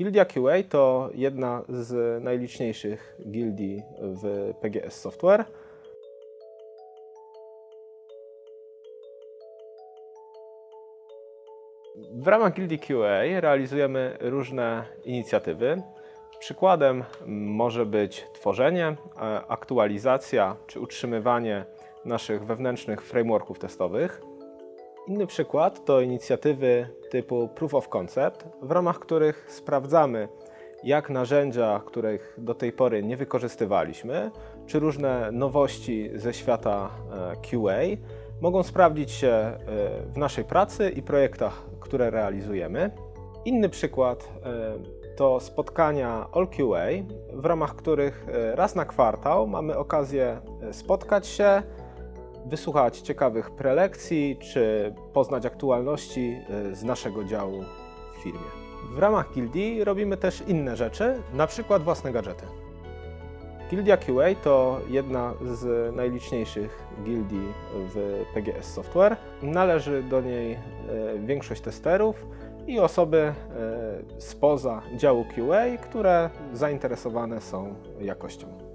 Gildia QA to jedna z najliczniejszych gildii w PGS Software. W ramach Gildii QA realizujemy różne inicjatywy. Przykładem może być tworzenie, aktualizacja czy utrzymywanie naszych wewnętrznych frameworków testowych. Inny przykład to inicjatywy typu Proof of Concept, w ramach których sprawdzamy, jak narzędzia, których do tej pory nie wykorzystywaliśmy, czy różne nowości ze świata e, QA mogą sprawdzić się e, w naszej pracy i projektach, które realizujemy. Inny przykład e, to spotkania All QA, w ramach których raz na kwartał mamy okazję spotkać się, wysłuchać ciekawych prelekcji czy poznać aktualności z naszego działu w firmie. W ramach gildii robimy też inne rzeczy, na przykład własne gadżety. Gildia QA to jedna z najliczniejszych gildii w PGS Software. Należy do niej e, większość testerów i osoby e, spoza działu QA, które zainteresowane są jakością.